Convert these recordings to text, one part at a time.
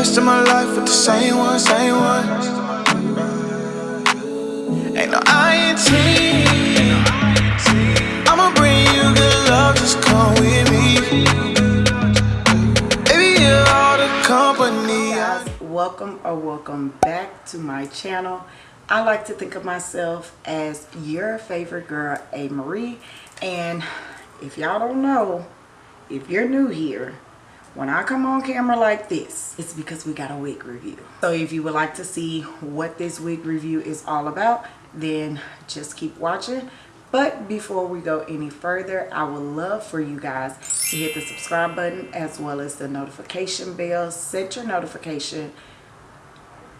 rest of my life with the same one, same one. Ain't no. I'ma bring you good love, just come with me. Baby, you're all the company. guys welcome or welcome back to my channel i like to think of myself as your favorite girl a marie and if y'all don't know if you're new here when i come on camera like this it's because we got a wig review. So if you would like to see what this wig review is all about then just keep watching. But before we go any further i would love for you guys to hit the subscribe button as well as the notification bell. Set your notification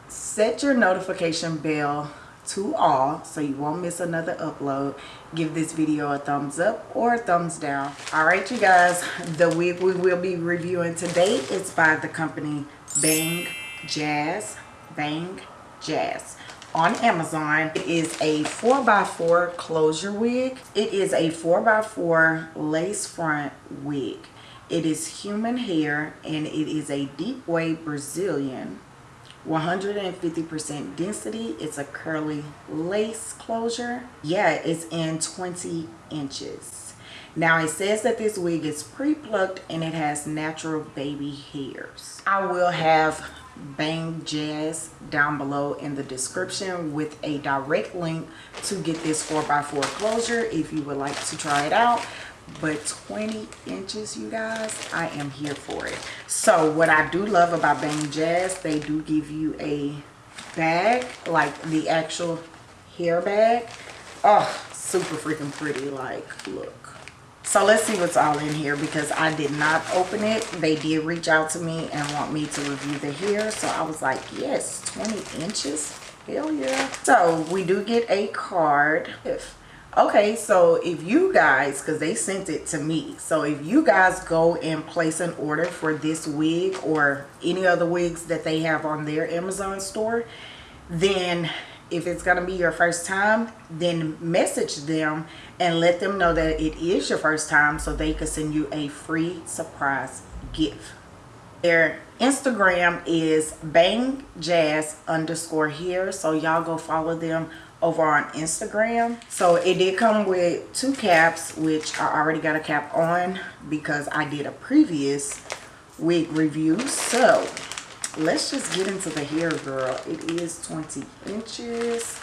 set your notification bell to all. So you won't miss another upload. Give this video a thumbs up or a thumbs down. All right you guys. The wig we will be reviewing today is by the company bang jazz. Bang jazz. On amazon it is a 4x4 closure wig. It is a 4x4 lace front wig. It is human hair and it is a deep wave brazilian 150% density. It's a curly lace closure. Yeah, it's in 20 inches. Now it says that this wig is pre-plucked and it has natural baby hairs. I will have Bang Jazz down below in the description with a direct link to get this 4x4 closure if you would like to try it out but 20 inches you guys i am here for it. So what i do love about bang jazz they do give you a bag like the actual hair bag. Oh super freaking pretty like look. So let's see what's all in here because i did not open it. They did reach out to me and want me to review the hair so i was like yes 20 inches? Hell yeah. So we do get a card. If okay so if you guys because they sent it to me so if you guys go and place an order for this wig or any other wigs that they have on their amazon store then if it's going to be your first time then message them and let them know that it is your first time so they can send you a free surprise gift. Their instagram is bang jazz underscore here so y'all go follow them over on Instagram. So it did come with two caps, which I already got a cap on because I did a previous wig review. So let's just get into the hair, girl. It is 20 inches.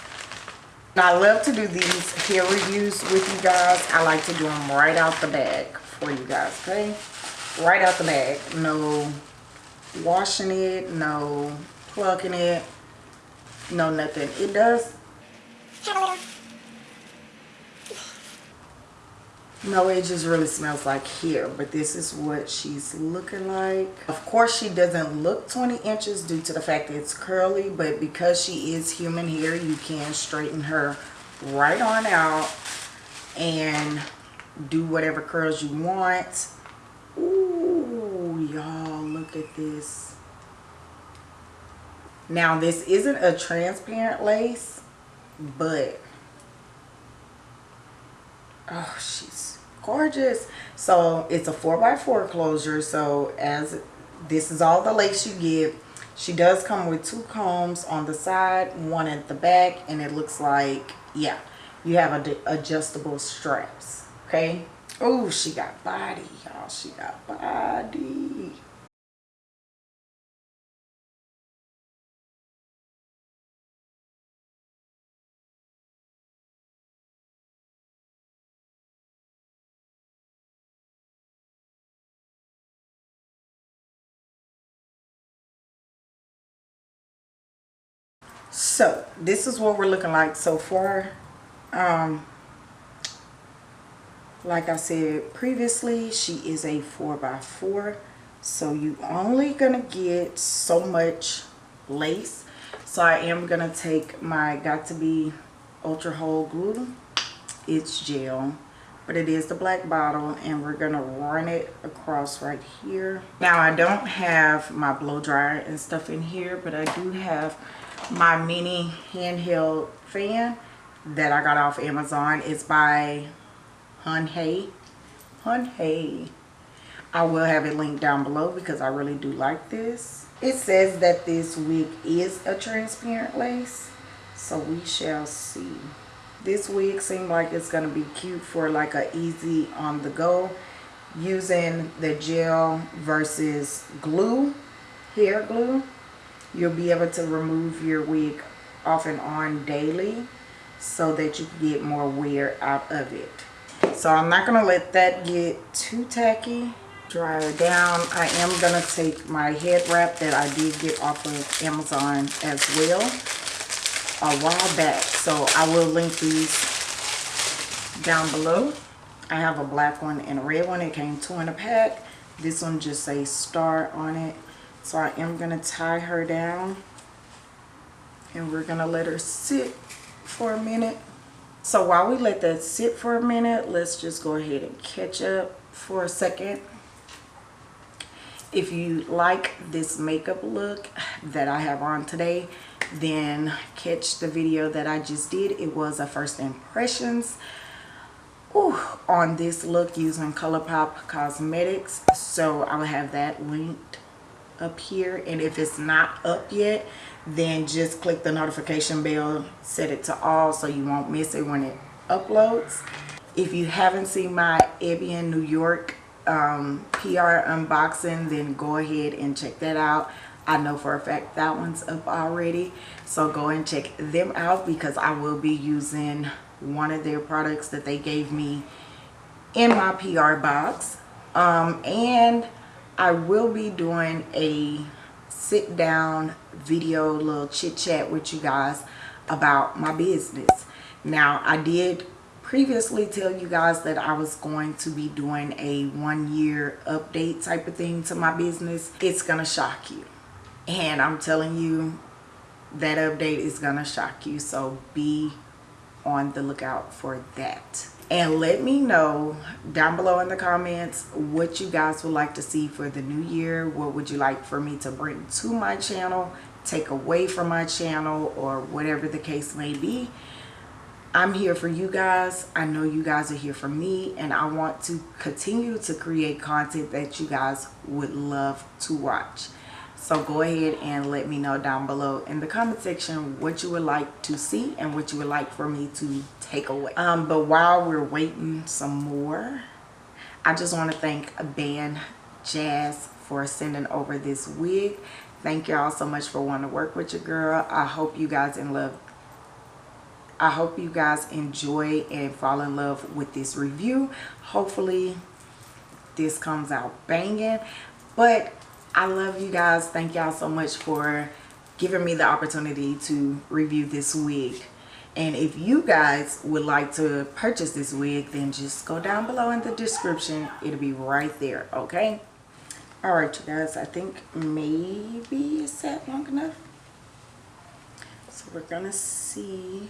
I love to do these hair reviews with you guys. I like to do them right out the bag for you guys, okay? Right out the bag. No washing it, no plucking it, no nothing. It does no it just really smells like here but this is what she's looking like. Of course she doesn't look 20 inches due to the fact that it's curly but because she is human hair you can straighten her right on out and do whatever curls you want. Ooh, y'all look at this. Now this isn't a transparent lace but oh she's gorgeous. So it's a 4 by 4 closure. So as this is all the lace you get. She does come with two combs on the side one at the back and it looks like yeah you have adjustable straps okay? Oh she got body y'all. She got body so this is what we're looking like so far. Um like i said previously she is a four by four. So you only gonna get so much lace. So i am gonna take my got to be ultra hold glue. It's gel but it is the black bottle and we're gonna run it across right here. Now i don't have my blow dryer and stuff in here but i do have my mini handheld fan that I got off Amazon. It's by Hun Hey. Hun Hey. I will have it linked down below because I really do like this. It says that this wig is a transparent lace. So we shall see. This wig seemed like it's going to be cute for like a easy on the go. Using the gel versus glue, hair glue. You'll be able to remove your wig off and on daily so that you get more wear out of it. So I'm not going to let that get too tacky. Dry it down. I am going to take my head wrap that I did get off of Amazon as well a while back. So I will link these down below. I have a black one and a red one. It came two in a pack. This one just says star on it. So I am going to tie her down. And we're going to let her sit for a minute. So while we let that sit for a minute, let's just go ahead and catch up for a second. If you like this makeup look that I have on today, then catch the video that I just did. It was a first impressions Ooh, on this look using ColourPop Cosmetics. So I will have that linked up here. And if it's not up yet, then just click the notification bell, set it to all so you won't miss it when it uploads. If you haven't seen my Ebin New York um, PR unboxing, then go ahead and check that out. I know for a fact that one's up already. So go and check them out because I will be using one of their products that they gave me in my PR box. Um, and I will be doing a sit down video little chit chat with you guys about my business. Now I did previously tell you guys that I was going to be doing a one year update type of thing to my business. It's gonna shock you and I'm telling you that update is gonna shock you so be on the lookout for that. And let me know down below in the comments what you guys would like to see for the new year. What would you like for me to bring to my channel take away from my channel or whatever the case may be. I'm here for you guys. I know you guys are here for me and I want to continue to create content that you guys would love to watch so go ahead and let me know down below in the comment section what you would like to see and what you would like for me to take away. Um, but while we're waiting some more i just want to thank bang jazz for sending over this wig. Thank y'all so much for wanting to work with your girl. I hope you guys in love. I hope you guys enjoy and fall in love with this review. Hopefully this comes out banging. But I love you guys. Thank y'all so much for giving me the opportunity to review this wig. And if you guys would like to purchase this wig, then just go down below in the description. It'll be right there, okay? All right, you guys, I think maybe it's set long enough. So we're gonna see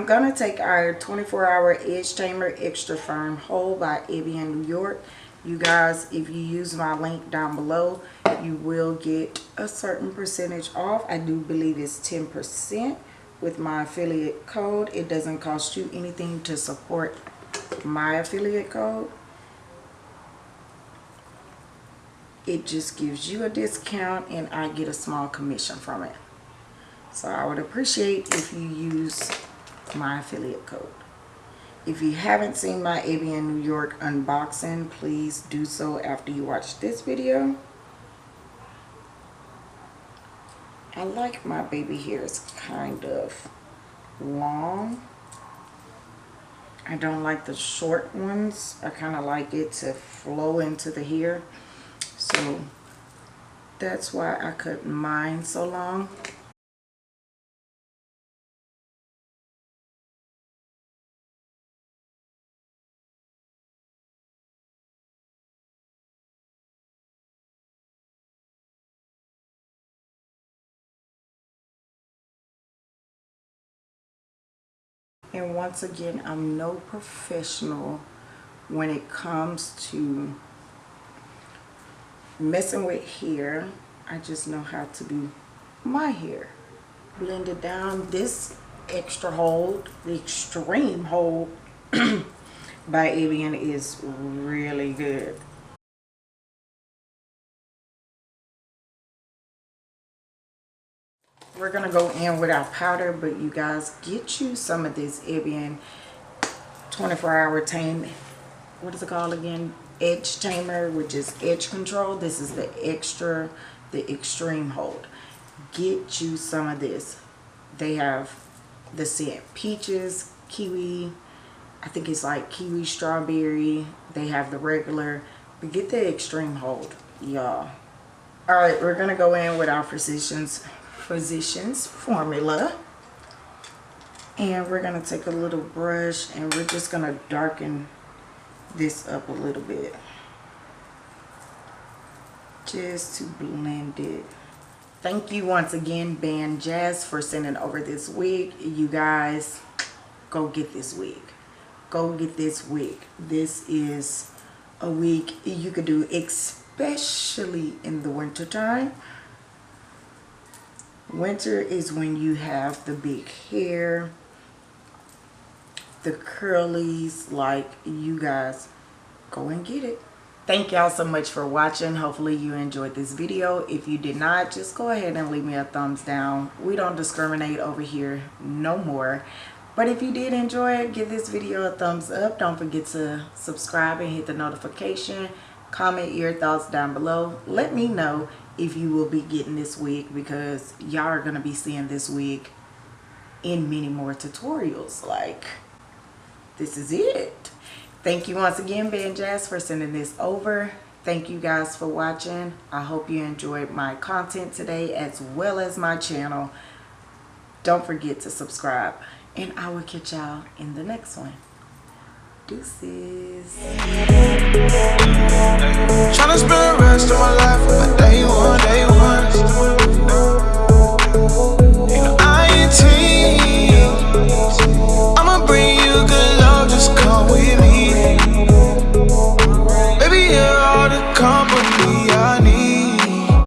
I'm going to take our 24 hour edge Tamer extra firm hold by Ebin New York. You guys, if you use my link down below, you will get a certain percentage off. I do believe it's 10% with my affiliate code. It doesn't cost you anything to support my affiliate code. It just gives you a discount and I get a small commission from it. So I would appreciate if you use my affiliate code. If you haven't seen my Ebin New York unboxing, please do so after you watch this video. I like my baby hairs kind of long. I don't like the short ones. I kind of like it to flow into the hair. So that's why I cut mine so long. And once again, I'm no professional when it comes to messing with hair. I just know how to do my hair. Blend it down. This extra hold, the extreme hold by Ebin is really good. We're gonna go in with our powder but you guys get you some of this Ebin 24 hour tame what is it called again? Edge tamer which is edge control. This is the extra the extreme hold. Get you some of this. They have the scent peaches kiwi I think it's like kiwi strawberry. They have the regular but get the extreme hold y'all. All right we're gonna go in with our physicians Physicians formula. And we're going to take a little brush and we're just going to darken this up a little bit. Just to blend it. Thank you once again, Bang Jazz, for sending over this wig. You guys, go get this wig. Go get this wig. This is a wig you could do especially in the winter time Winter is when you have the big hair, the curlies, like you guys go and get it. Thank y'all so much for watching. Hopefully you enjoyed this video. If you did not, just go ahead and leave me a thumbs down. We don't discriminate over here no more. But if you did enjoy it, give this video a thumbs up. Don't forget to subscribe and hit the notification. Comment your thoughts down below. Let me know if you will be getting this wig because y'all are going to be seeing this wig in many more tutorials. Like this is it. Thank you once again Bang Jazz for sending this over. Thank you guys for watching. I hope you enjoyed my content today as well as my channel. Don't forget to subscribe and I will catch y'all in the next one Deuces. Tryna spend the rest of my life with my day one, day one.